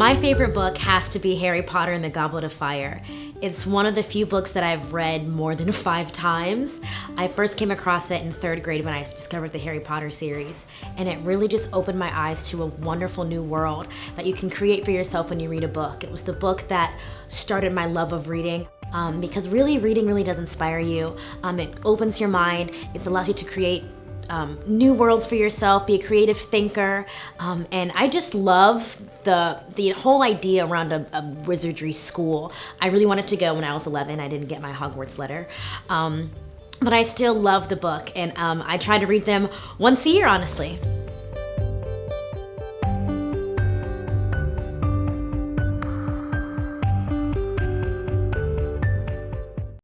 My favorite book has to be Harry Potter and the Goblet of Fire. It's one of the few books that I've read more than five times. I first came across it in third grade when I discovered the Harry Potter series, and it really just opened my eyes to a wonderful new world that you can create for yourself when you read a book. It was the book that started my love of reading. Um, because really, reading really does inspire you. Um, it opens your mind, it allows you to create um, new worlds for yourself, be a creative thinker, um, and I just love the the whole idea around a, a, wizardry school. I really wanted to go when I was 11. I didn't get my Hogwarts letter. Um, but I still love the book, and um, I try to read them once a year, honestly.